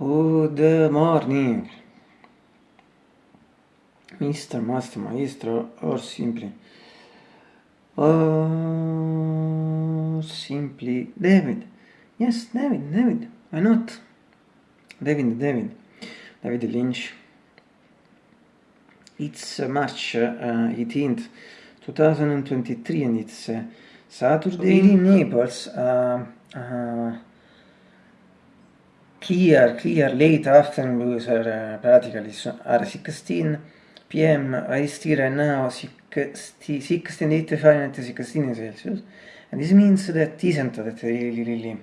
Good morning. Mr. Master Maestro or simply or simply David. Yes, David, David. Why not? David, David. David Lynch. It's March uh, 18th, 2023 and it's uh, Saturday in Naples. Uh, clear, clear late afternoon blues are practically are 16 p.m. I still right now 16, 16 Fahrenheit 16 Celsius. And this means that isn't that really really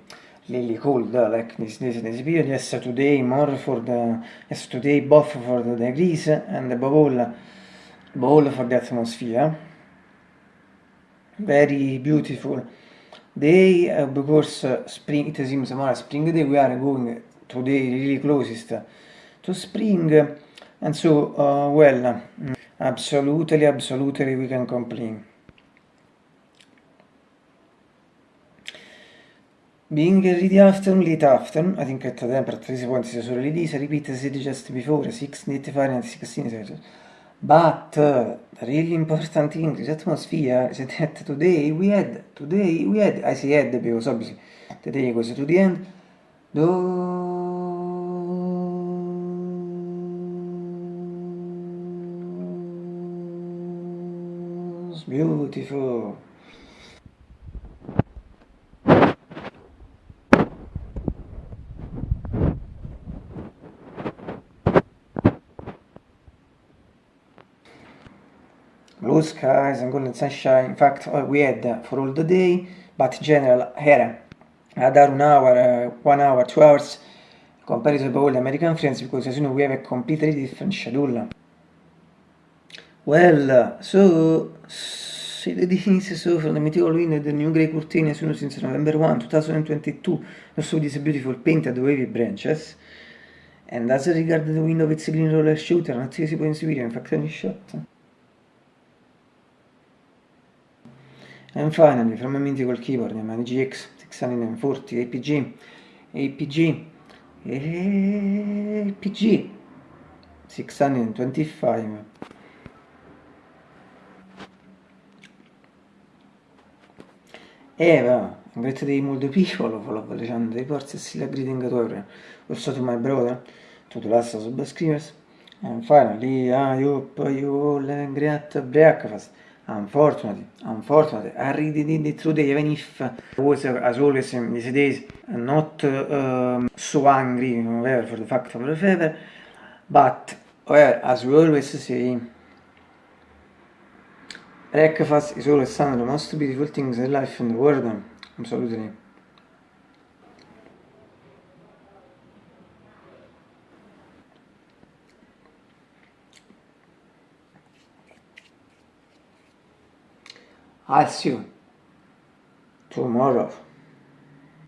really cold uh, like this, this this period. Yes today more for the yes today both for the degrees and above all above all for the atmosphere. Very beautiful day uh, because uh, spring it seems more spring day. We are going today really closest to spring. And so uh, well absolutely absolutely we can complain. Being ready afternoon late afternoon i think at the temperature is 3.6 already this repeat as just before 6 Fahrenheit 16 Celsius but uh, the really important thing is atmosphere is that today we had, today we had, I say had because obviously the day goes to the end, those beautiful blue skies and golden sunshine. In fact we had for all the day but general here another one hour uh, one hour two hours compared to all the american friends because as you know we have a completely different schedule well so see the difference so from the meteor wind the new gray curtain as you know since november 1 2022 also these beautiful painted wavy branches. And as regard the window its green roller shooter not si può inseguire in fact any shot. And finally, from a mythical keyboard named GX 640 APG, APG, APG 625. Eva, in great day molto piccolo, follow the channel dei porzi e still greeting to everyone. Also to my brother, to the last subscribers. And finally, I hope you a great breakfast. Unfortunately, unfortunately, I did it today, even if I was, as always in these days, not um, so angry, whatever, for the fact of the fever, but, well, as we always say, breakfast is always one of the most beautiful things in life in the world, absolutely. I'll see you tomorrow.